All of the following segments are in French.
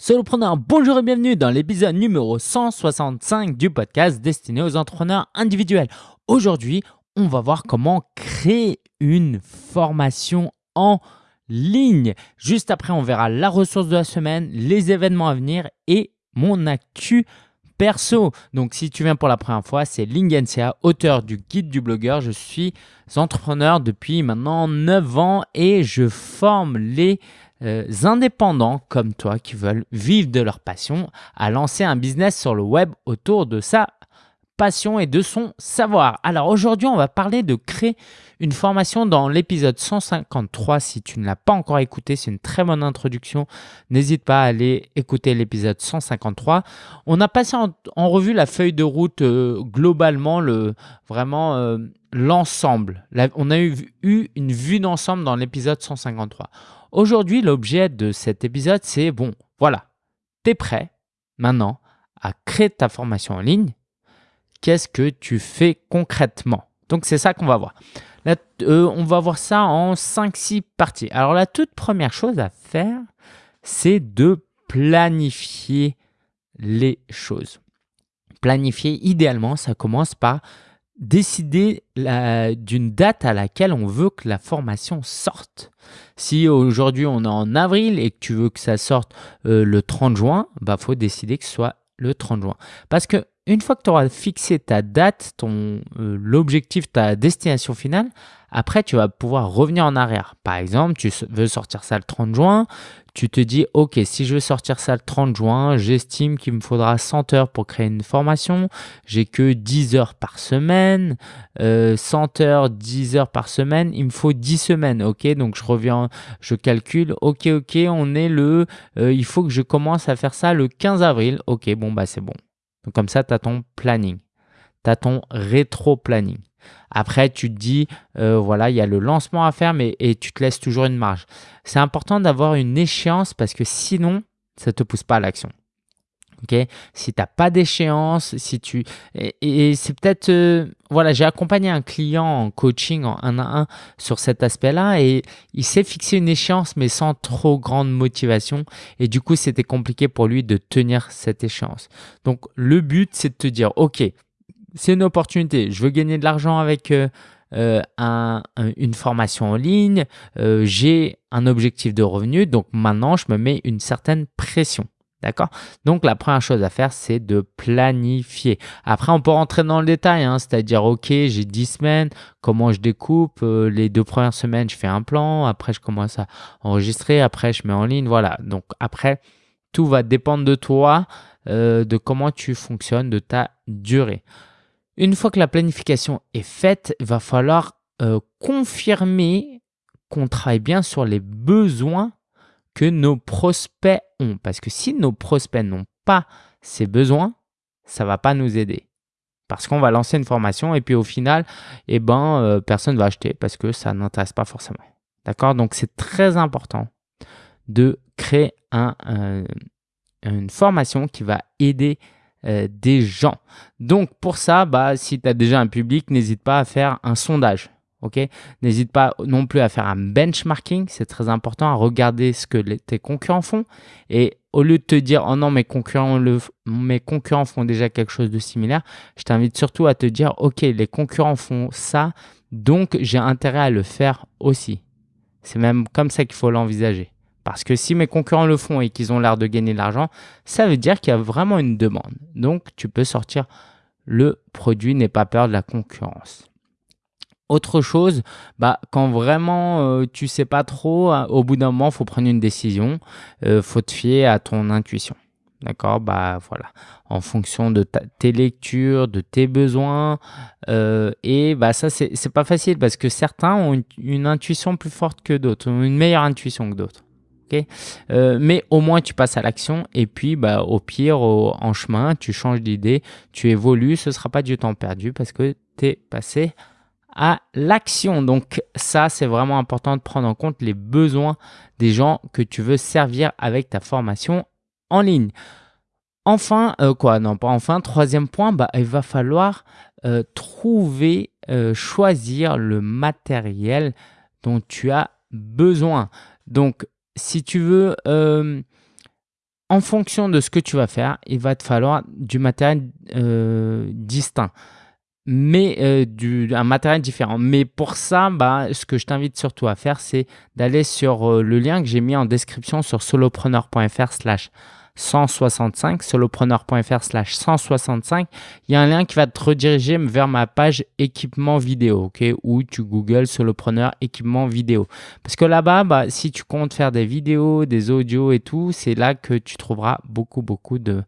Solopreneur, bonjour et bienvenue dans l'épisode numéro 165 du podcast destiné aux entrepreneurs individuels. Aujourd'hui, on va voir comment créer une formation en ligne. Juste après, on verra la ressource de la semaine, les événements à venir et mon actu perso. Donc, si tu viens pour la première fois, c'est Lingensia, auteur du guide du blogueur. Je suis entrepreneur depuis maintenant 9 ans et je forme les euh, indépendants comme toi qui veulent vivre de leur passion à lancer un business sur le web autour de sa passion et de son savoir. Alors aujourd'hui, on va parler de créer une formation dans l'épisode 153. Si tu ne l'as pas encore écouté, c'est une très bonne introduction. N'hésite pas à aller écouter l'épisode 153. On a passé en, revue la feuille de route euh, globalement, le, vraiment euh, l'ensemble. On a eu une vue d'ensemble dans l'épisode 153. Aujourd'hui, l'objet de cet épisode, c'est bon, voilà, tu es prêt maintenant à créer ta formation en ligne. Qu'est-ce que tu fais concrètement? Donc, c'est ça qu'on va voir. Euh, on va voir ça en 5-6 parties. Alors, la toute première chose à faire, c'est de planifier les choses. Planifier, idéalement, ça commence par décider d'une date à laquelle on veut que la formation sorte. Si aujourd'hui on est en avril et que tu veux que ça sorte euh, le 30 juin, bah faut décider que ce soit le 30 juin. Parce que une fois que tu auras fixé ta date, ton euh, l'objectif, ta destination finale, après tu vas pouvoir revenir en arrière. Par exemple, tu veux sortir ça le 30 juin, tu te dis, OK, si je veux sortir ça le 30 juin, j'estime qu'il me faudra 100 heures pour créer une formation. J'ai que 10 heures par semaine. 100 euh, heures, 10 heures par semaine, il me faut 10 semaines. OK, donc je reviens, je calcule. OK, OK, on est le, euh, il faut que je commence à faire ça le 15 avril. OK, bon, bah c'est bon. Donc comme ça, tu as ton planning. Tu as ton rétro-planning. Après, tu te dis, euh, voilà, il y a le lancement à faire, mais et tu te laisses toujours une marge. C'est important d'avoir une échéance parce que sinon, ça ne te pousse pas à l'action. ok? Si tu n'as pas d'échéance, si tu et, c'est peut-être euh, voilà, j'ai accompagné un client en coaching en un à un sur cet aspect-là et il s'est fixé une échéance mais sans trop grande motivation et du coup c'était compliqué pour lui de tenir cette échéance. Donc le but c'est de te dire ok, c'est une opportunité. Je veux gagner de l'argent avec euh, euh, une formation en ligne. Euh, j'ai un objectif de revenu. Donc maintenant, je me mets une certaine pression. D'accord? Donc, la première chose à faire, c'est de planifier. Après, on peut rentrer dans le détail, hein, c'est-à-dire, OK, j'ai 10 semaines, comment je découpe? Les deux premières semaines, je fais un plan. Après, je commence à enregistrer. Après, je mets en ligne. Voilà. Donc, après, tout va dépendre de toi, de comment tu fonctionnes, de ta durée. Une fois que la planification est faite, il va falloir euh, confirmer qu'on travaille bien sur les besoins que nos prospects ont. Parce que si nos prospects n'ont pas ces besoins, ça ne va pas nous aider. Parce qu'on va lancer une formation et puis au final, eh ben, euh, personne ne va acheter parce que ça n'intéresse pas forcément. D'accord? Donc c'est très important de créer une formation qui va aider euh, des gens. Donc pour ça, bah, si tu as déjà un public, n'hésite pas à faire un sondage. N'hésite pas non plus à faire un benchmarking, c'est très important, à regarder ce que tes concurrents font. Et au lieu de te dire, oh non, mes concurrents, le, mes concurrents font déjà quelque chose de similaire, je t'invite surtout à te dire, ok, les concurrents font ça, donc j'ai intérêt à le faire aussi. C'est même comme ça qu'il faut l'envisager. Parce que si mes concurrents le font et qu'ils ont l'air de gagner de l'argent, ça veut dire qu'il y a vraiment une demande. Donc, tu peux sortir le produit, n'aie pas peur de la concurrence. Autre chose, bah, quand vraiment euh, tu sais pas trop, hein, au bout d'un moment, il faut prendre une décision. Il euh, faut te fier à ton intuition. D'accord? Bah voilà. En fonction de tes lectures, de tes besoins. Euh, et bah ça, c'est pas facile parce que certains ont une, intuition plus forte que d'autres, une meilleure intuition que d'autres. Euh, mais au moins tu passes à l'action et puis bah, au pire en chemin tu changes d'idée, tu évolues, ce ne sera pas du temps perdu parce que tu es passé à l'action. Donc ça c'est vraiment important de prendre en compte les besoins des gens que tu veux servir avec ta formation en ligne. Enfin, euh, quoi, non pas enfin, troisième point, bah, il va falloir euh, trouver, choisir le matériel dont tu as besoin. Donc si tu veux, euh, en fonction de ce que tu vas faire, il va te falloir du matériel euh, distinct, mais euh, un matériel différent. Mais pour ça, bah, ce que je t'invite surtout à faire, c'est d'aller sur le lien que j'ai mis en description sur solopreneur.fr slash 165, solopreneur.fr slash 165, il y a un lien qui va te rediriger vers ma page équipement vidéo, ok, où tu googles solopreneur équipement vidéo. Parce que là-bas, bah, si tu comptes faire des vidéos, des audios et tout, c'est là que tu trouveras beaucoup, beaucoup de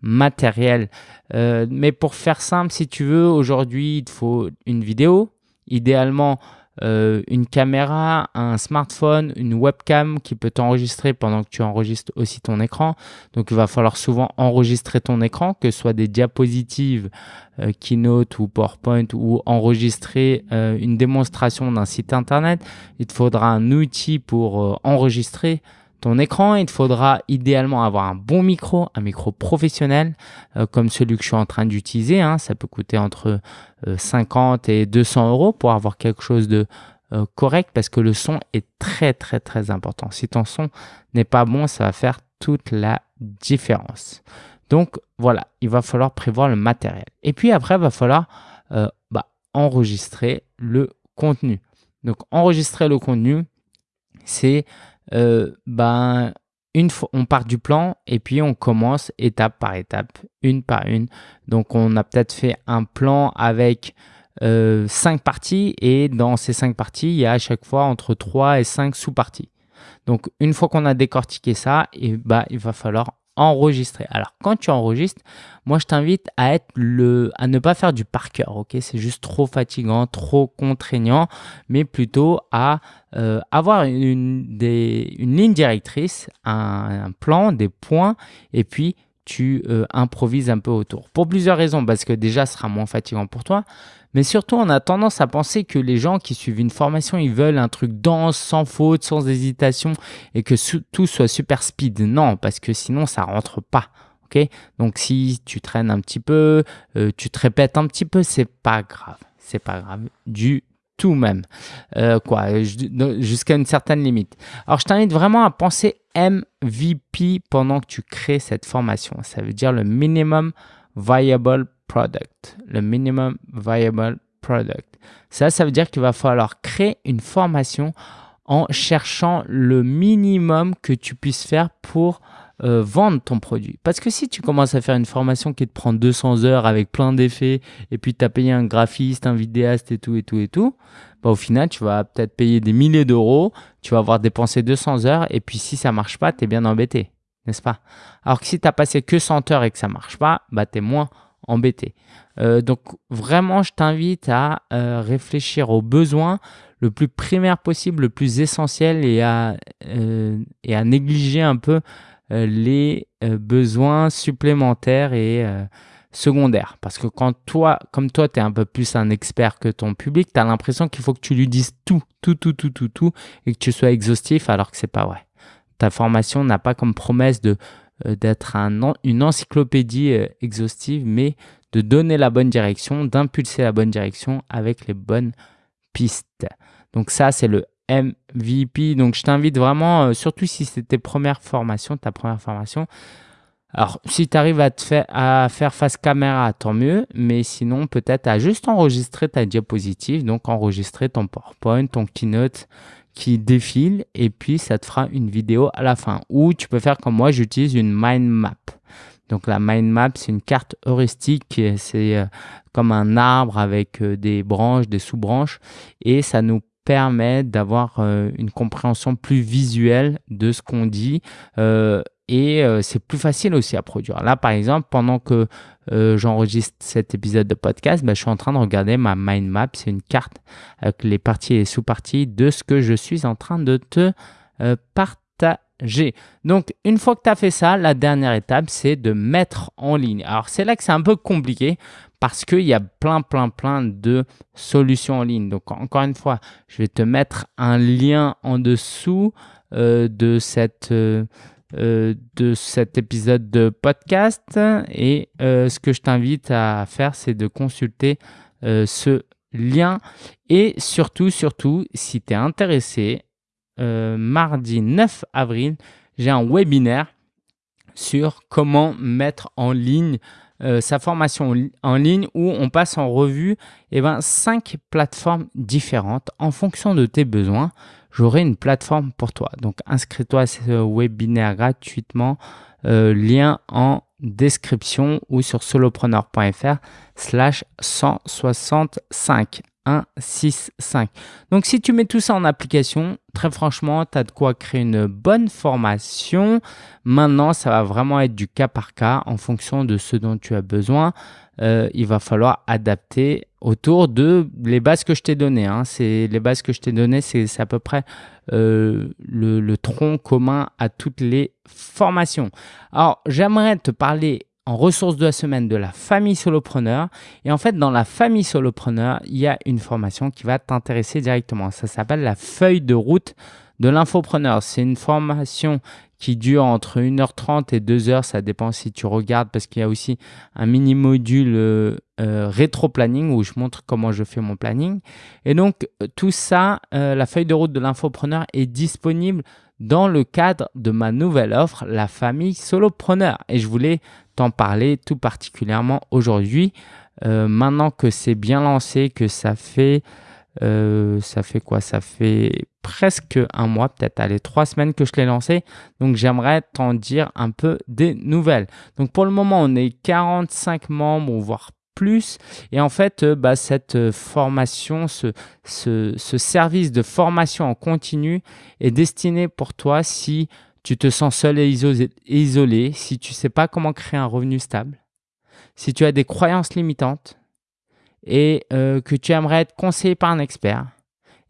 matériel. Euh, mais pour faire simple, si tu veux, aujourd'hui, il te faut une vidéo, idéalement euh, une caméra, un smartphone, une webcam qui peut t'enregistrer pendant que tu enregistres aussi ton écran. Donc il va falloir souvent enregistrer ton écran, que ce soit des diapositives, euh, Keynote ou PowerPoint ou enregistrer euh, une démonstration d'un site internet. Il te faudra un outil pour enregistrer ton écran, il te faudra idéalement avoir un bon micro, un micro professionnel euh, comme celui que je suis en train d'utiliser. Hein. Ça peut coûter entre 50 euh, et 200 euros pour avoir quelque chose de euh, correct parce que le son est très très très important. Si ton son n'est pas bon, ça va faire toute la différence. Donc voilà, il va falloir prévoir le matériel. Et puis après, va falloir bah, enregistrer le contenu. Donc enregistrer le contenu, c'est euh, ben, une fois, on part du plan et puis on commence étape par étape, une par une. Donc, on a peut-être fait un plan avec euh, cinq parties et dans ces cinq parties, il y a à chaque fois entre 3 et 5 sous-parties. Donc, une fois qu'on a décortiqué ça, et bah, il va falloir enregistrer. Alors, quand tu enregistres, moi, je t'invite à, à ne pas faire du par cœur, ok? C'est juste trop fatigant, trop contraignant, mais plutôt à euh, avoir une ligne directrice, un, plan, des points, et puis tu euh, improvises un peu autour. Pour plusieurs raisons, parce que déjà, ce sera moins fatigant pour toi, mais surtout, on a tendance à penser que les gens qui suivent une formation, ils veulent un truc dense, sans faute, sans hésitation, et que tout soit super speed. Non, parce que sinon, ça rentre pas. ok? Donc, si tu traînes un petit peu, euh, tu te répètes un petit peu, c'est pas grave. C'est pas grave du tout même. Euh, quoi, jusqu'à une certaine limite. Alors, je t'invite vraiment à penser MVP pendant que tu crées cette formation. Ça veut dire le minimum viable product, le minimum viable product. Ça, ça veut dire qu'il va falloir créer une formation en cherchant le minimum que tu puisses faire pour euh, vendre ton produit. Parce que si tu commences à faire une formation qui te prend 200 heures avec plein d'effets et puis tu as payé un graphiste, un vidéaste et tout et tout et tout, bah, au final, tu vas peut-être payer des milliers d'euros, tu vas avoir dépensé 200 heures et puis si ça marche pas, tu es bien embêté, n'est-ce pas? Alors que si tu as passé que 100 heures et que ça marche pas, bah, tu es moins embêté. Euh, donc vraiment, je t'invite à euh, réfléchir aux besoins le plus primaire possible, le plus essentiel et à, et à négliger un peu les besoins supplémentaires et secondaires. Parce que quand toi, comme toi, tu es un peu plus un expert que ton public, tu as l'impression qu'il faut que tu lui dises tout, tout, tout, tout, tout, tout, et que tu sois exhaustif alors que c'est pas vrai. Ta formation n'a pas comme promesse de euh, d'être un, une encyclopédie euh, exhaustive, mais de donner la bonne direction, d'impulser la bonne direction avec les bonnes pistes. Donc ça, c'est le MVP. Donc je t'invite vraiment, euh, surtout si c'est tes premières formations, ta première formation, alors, si tu arrives à, faire, à faire face caméra, tant mieux, mais sinon, peut-être à juste enregistrer ta diapositive, donc enregistrer ton PowerPoint, ton Keynote, qui défile et puis ça te fera une vidéo à la fin. Ou tu peux faire comme moi, j'utilise une mind map. Donc la mind map, c'est une carte heuristique, c'est euh, comme un arbre avec euh, des branches, des sous-branches et ça nous permet d'avoir euh, une compréhension plus visuelle de ce qu'on dit et c'est plus facile aussi à produire. Là, par exemple, pendant que j'enregistre cet épisode de podcast, bah, je suis en train de regarder ma mind map. C'est une carte avec les parties et sous-parties de ce que je suis en train de te partager. Donc, une fois que tu as fait ça, la dernière étape, c'est de mettre en ligne. Alors, c'est là que c'est un peu compliqué parce qu'il y a plein, plein, plein de solutions en ligne. Donc, encore une fois, je vais te mettre un lien en dessous de cette euh, de cet épisode de podcast. Et euh, ce que je t'invite à faire, c'est de consulter euh, ce lien. Et surtout, surtout, si tu es intéressé, mardi 9 avril, j'ai un webinaire sur comment mettre en ligne euh, sa formation en ligne où on passe en revue eh ben, cinq plateformes différentes en fonction de tes besoins. J'aurai une plateforme pour toi. Donc inscris-toi à ce webinaire gratuitement. Euh, lien en description ou sur solopreneur.fr slash 165. 1, 6, 5. Donc, si tu mets tout ça en application, très franchement, tu as de quoi créer une bonne formation. Maintenant, ça va vraiment être du cas par cas en fonction de ce dont tu as besoin. Euh, il va falloir adapter autour de les bases que je t'ai données. Hein. Les bases que je t'ai données, c'est à peu près euh, le tronc commun à toutes les formations. Alors, j'aimerais te parler en ressources de la semaine de la famille solopreneur. Et en fait, dans la famille solopreneur, il y a une formation qui va t'intéresser directement. Ça s'appelle la feuille de route de l'infopreneur. C'est une formation qui dure entre 1h30 et 2h. Ça dépend si tu regardes parce qu'il y a aussi un mini module euh, euh, rétro-planning où je montre comment je fais mon planning. Et donc, tout ça, euh, la feuille de route de l'infopreneur est disponible dans le cadre de ma nouvelle offre, la famille solopreneur. Et je voulais t'en parler tout particulièrement aujourd'hui. Euh, maintenant que c'est bien lancé, que ça fait, euh, ça fait quoi? Ça fait presque un mois, peut-être allez, trois semaines que je l'ai lancé. Donc j'aimerais t'en dire un peu des nouvelles. Donc pour le moment, on est 45 membres, voire plus. Et en fait, euh, bah, cette formation, ce, ce, ce, service de formation en continu est destiné pour toi si tu te sens seul et isolé, si tu ne sais pas comment créer un revenu stable, si tu as des croyances limitantes et euh, que tu aimerais être conseillé par un expert,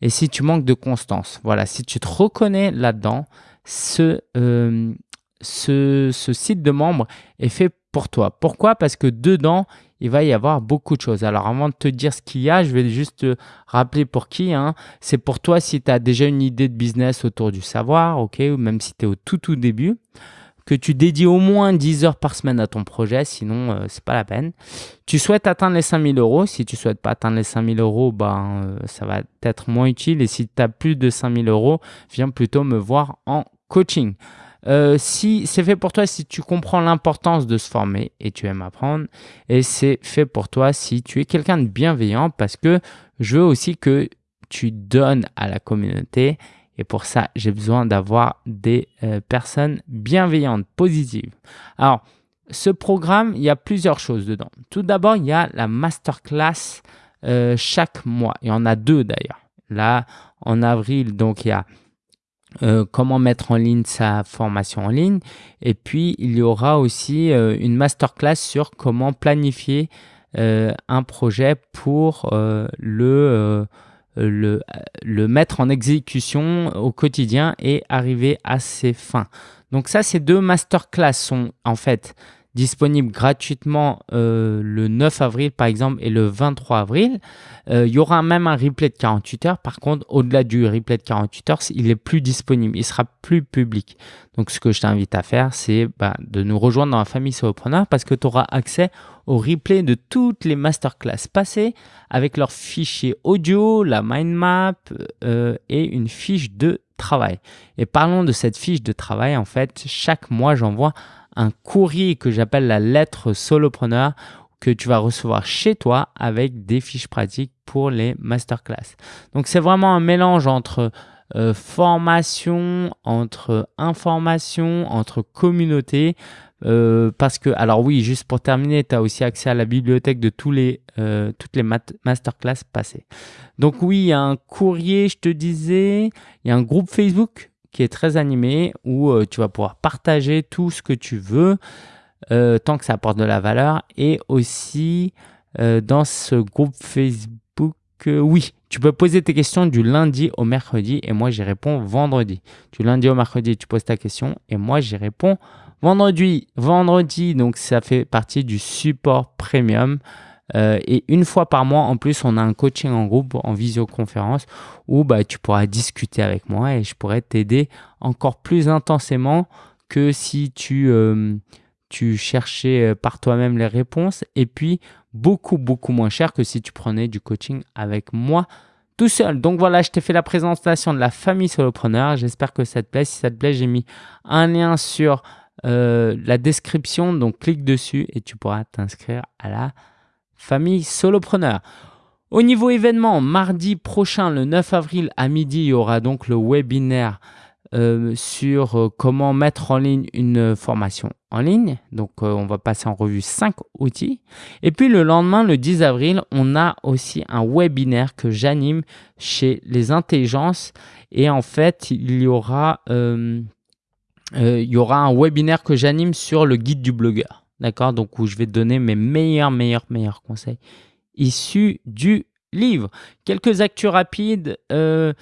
et si tu manques de constance. Voilà, si tu te reconnais là-dedans, ce, euh, site de membre est fait pour toi. Pourquoi? Parce que dedans, il va y avoir beaucoup de choses. Alors avant de te dire ce qu'il y a, je vais juste te rappeler pour qui. Hein. C'est pour toi si tu as déjà une idée de business autour du savoir, ou même si tu es au tout tout début, que tu dédies au moins 10 heures par semaine à ton projet, sinon euh, c'est pas la peine. Tu souhaites atteindre les 5000 euros. Si tu souhaites pas atteindre les 5000 euros, ben, euh, ça va être moins utile. Et si tu as plus de 5000 euros, viens plutôt me voir en coaching. Euh, si c'est fait pour toi si tu comprends l'importance de se former et tu aimes apprendre, et c'est fait pour toi si tu es quelqu'un de bienveillant parce que je veux aussi que tu donnes à la communauté et pour ça, j'ai besoin d'avoir des euh, personnes bienveillantes, positives. Alors, ce programme, il y a plusieurs choses dedans. Tout d'abord, il y a la masterclass euh, chaque mois. Il y en a deux d'ailleurs. Là, en avril, donc il y a euh, comment mettre en ligne sa formation en ligne. Et puis, il y aura aussi euh, une masterclass sur comment planifier euh, un projet pour le, le, le, mettre en exécution au quotidien et arriver à ses fins. Donc ça, ces deux masterclass sont en fait disponible gratuitement euh, le 9 avril par exemple et le 23 avril. Euh, il y aura même un replay de 48 heures. Par contre, au-delà du replay de 48 heures, il est plus disponible. Il sera plus public. Donc, ce que je t'invite à faire, c'est bah, de nous rejoindre dans la famille Solopreneur parce que tu auras accès au replay de toutes les masterclass passées avec leur fichier audio, la mind map euh, et une fiche de travail. Et parlons de cette fiche de travail. En fait, chaque mois, j'envoie un courrier que j'appelle la lettre solopreneur que tu vas recevoir chez toi avec des fiches pratiques pour les masterclass. Donc c'est vraiment un mélange entre euh, formation, entre information, entre communauté. Euh, parce que, alors oui, juste pour terminer, tu as aussi accès à la bibliothèque de euh, toutes les masterclass passées. Donc oui, il y a un courrier, je te disais, il y a un groupe Facebook qui est très animé où euh, tu vas pouvoir partager tout ce que tu veux euh, tant que ça apporte de la valeur et aussi euh, dans ce groupe Facebook, oui, tu peux poser tes questions du lundi au mercredi et moi j'y réponds vendredi. Du lundi au mercredi, tu poses ta question et moi j'y réponds vendredi. Vendredi, donc ça fait partie du support premium. Euh, et une fois par mois, en plus, on a un coaching en groupe, en visioconférence, où bah, tu pourras discuter avec moi et je pourrais t'aider encore plus intensément que si tu, euh, cherchais euh, par toi-même les réponses. Et puis, beaucoup, beaucoup moins cher que si tu prenais du coaching avec moi tout seul. Donc voilà, je t'ai fait la présentation de la famille solopreneur. J'espère que ça te plaît. Si ça te plaît, j'ai mis un lien sur la description, donc clique dessus et tu pourras t'inscrire à la famille solopreneur. Au niveau événement, mardi prochain, le 9 avril à midi, il y aura donc le webinaire euh, sur euh, comment mettre en ligne une formation en ligne. Donc, euh, on va passer en revue 5 outils. Et puis, le lendemain, le 10 avril, on a aussi un webinaire que j'anime chez Les Intelligences. Et en fait, il y aura, il y aura un webinaire que j'anime sur le guide du blogueur. D'accord? Donc, où je vais donner mes meilleurs, meilleurs, meilleurs conseils issus du livre. Quelques actus rapides. Euh,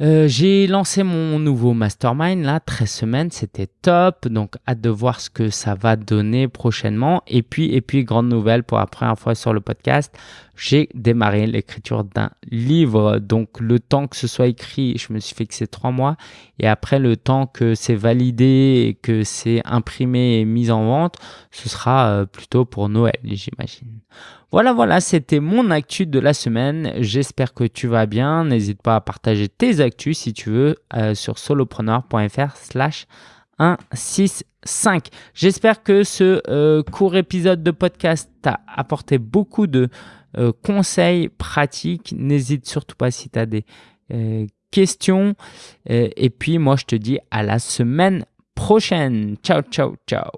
euh, j'ai lancé mon nouveau mastermind là, 13 semaines, c'était top. Donc, hâte de voir ce que ça va donner prochainement. Et puis, et puis, grande nouvelle pour la première fois sur le podcast, j'ai démarré l'écriture d'un livre. Donc, le temps que ce soit écrit, je me suis fixé trois mois. Et après, le temps que c'est validé et que c'est imprimé et mis en vente, ce sera euh, plutôt pour Noël, j'imagine. Voilà, voilà, c'était mon actu de la semaine. J'espère que tu vas bien. N'hésite pas à partager tes actus si tu veux euh, sur solopreneur.fr slash 165. J'espère que ce euh, court épisode de podcast t'a apporté beaucoup de euh, conseils pratiques. N'hésite surtout pas si tu as des questions. et puis moi, je te dis à la semaine prochaine. Ciao, ciao, ciao.